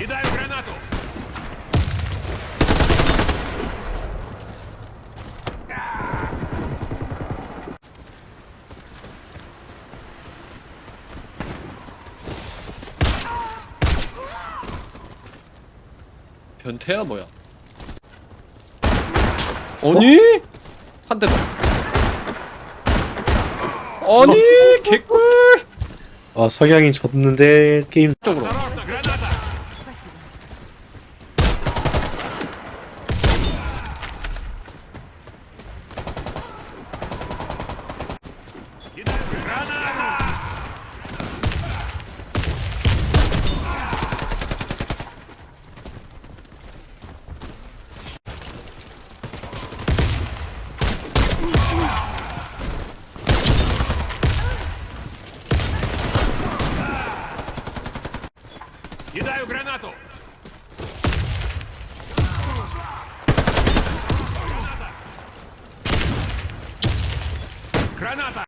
Кидаю гранату! 변태야 뭐야? 아니? 한 대 더. 아니 개꿀 아 석양이 졌는데 게임 쪽으로. Кидаю гранату! Граната! Граната!